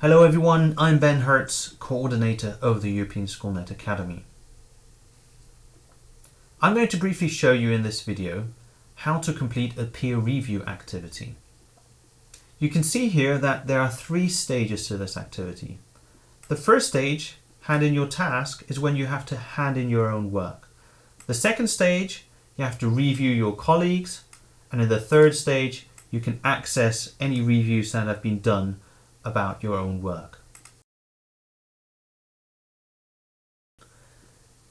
Hello everyone, I'm Ben Hertz, coordinator of the European Schoolnet Academy. I'm going to briefly show you in this video how to complete a peer review activity. You can see here that there are three stages to this activity. The first stage, hand in your task, is when you have to hand in your own work. The second stage, you have to review your colleagues, and in the third stage, you can access any reviews that have been done about your own work.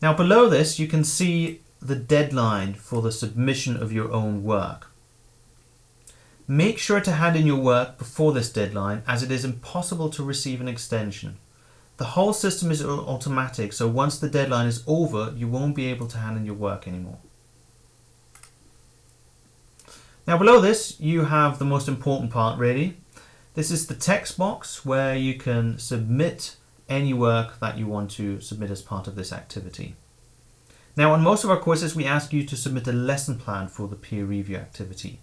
Now below this, you can see the deadline for the submission of your own work. Make sure to hand in your work before this deadline as it is impossible to receive an extension. The whole system is automatic so once the deadline is over you won't be able to hand in your work anymore. Now below this you have the most important part really. This is the text box where you can submit any work that you want to submit as part of this activity. Now on most of our courses we ask you to submit a lesson plan for the peer review activity.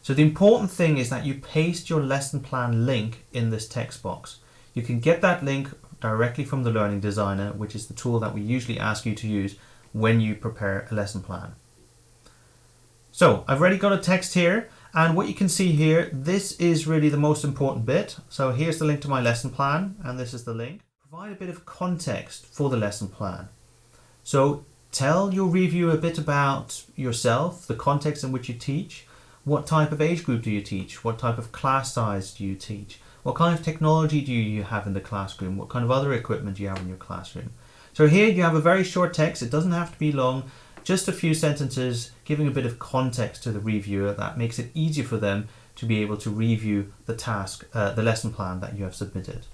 So the important thing is that you paste your lesson plan link in this text box. You can get that link directly from the Learning Designer, which is the tool that we usually ask you to use when you prepare a lesson plan. So I've already got a text here and what you can see here, this is really the most important bit. So here's the link to my lesson plan and this is the link. Provide a bit of context for the lesson plan. So Tell your review a bit about yourself, the context in which you teach. What type of age group do you teach? What type of class size do you teach? What kind of technology do you have in the classroom? What kind of other equipment do you have in your classroom? So here you have a very short text. It doesn't have to be long. Just a few sentences giving a bit of context to the reviewer that makes it easier for them to be able to review the task, uh, the lesson plan that you have submitted.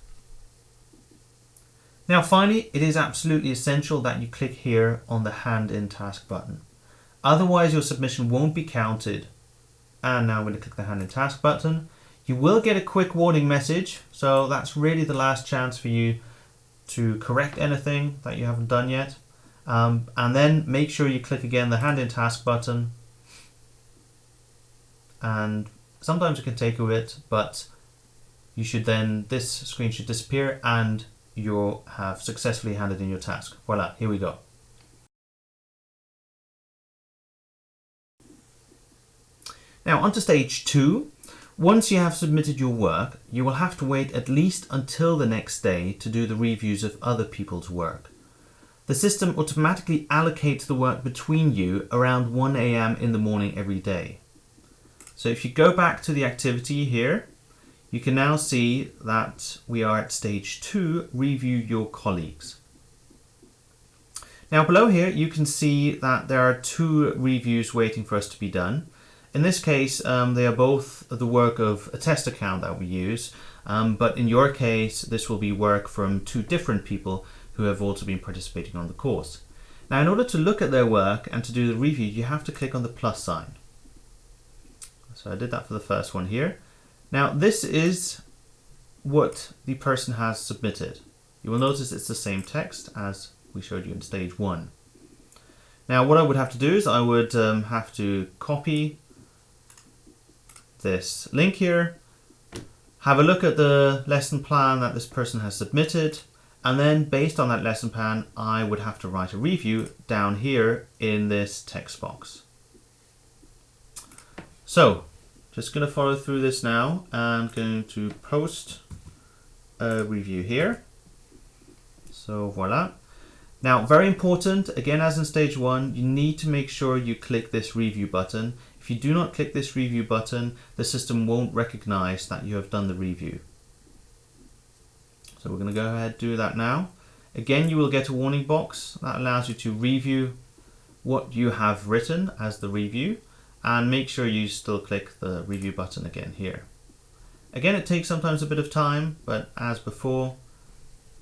Now finally, it is absolutely essential that you click here on the hand in task button. Otherwise your submission won't be counted. And now I'm going to click the hand in task button. You will get a quick warning message. So that's really the last chance for you to correct anything that you haven't done yet. Um, and then make sure you click again the hand in task button. And sometimes it can take a bit, but you should then, this screen should disappear and you have successfully handed in your task. Voila, here we go. Now on to stage two. Once you have submitted your work, you will have to wait at least until the next day to do the reviews of other people's work. The system automatically allocates the work between you around 1 a.m. in the morning every day. So if you go back to the activity here, you can now see that we are at stage two, review your colleagues. Now below here you can see that there are two reviews waiting for us to be done. In this case um, they are both the work of a test account that we use um, but in your case this will be work from two different people who have also been participating on the course. Now in order to look at their work and to do the review you have to click on the plus sign. So I did that for the first one here now this is what the person has submitted. You will notice it's the same text as we showed you in stage one. Now what I would have to do is I would um, have to copy this link here, have a look at the lesson plan that this person has submitted, and then based on that lesson plan, I would have to write a review down here in this text box. So just going to follow through this now. I'm going to post a review here. So voila. Now, very important, again, as in stage one, you need to make sure you click this review button. If you do not click this review button, the system won't recognize that you have done the review. So we're going to go ahead and do that now. Again, you will get a warning box that allows you to review what you have written as the review and make sure you still click the review button again here. Again, it takes sometimes a bit of time, but as before,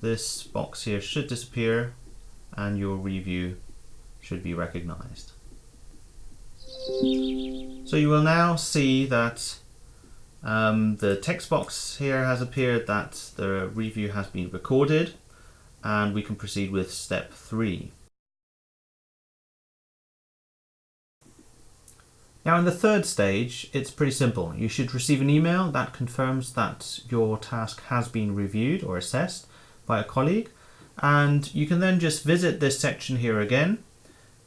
this box here should disappear and your review should be recognized. So you will now see that um, the text box here has appeared that the review has been recorded and we can proceed with step three. Now in the third stage, it's pretty simple. You should receive an email that confirms that your task has been reviewed or assessed by a colleague. And you can then just visit this section here again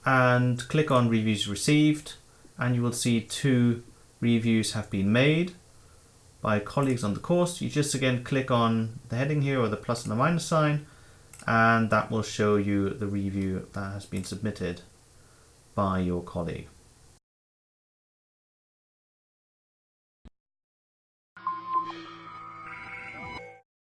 and click on reviews received and you will see two reviews have been made by colleagues on the course. You just again click on the heading here or the plus and the minus sign and that will show you the review that has been submitted by your colleague.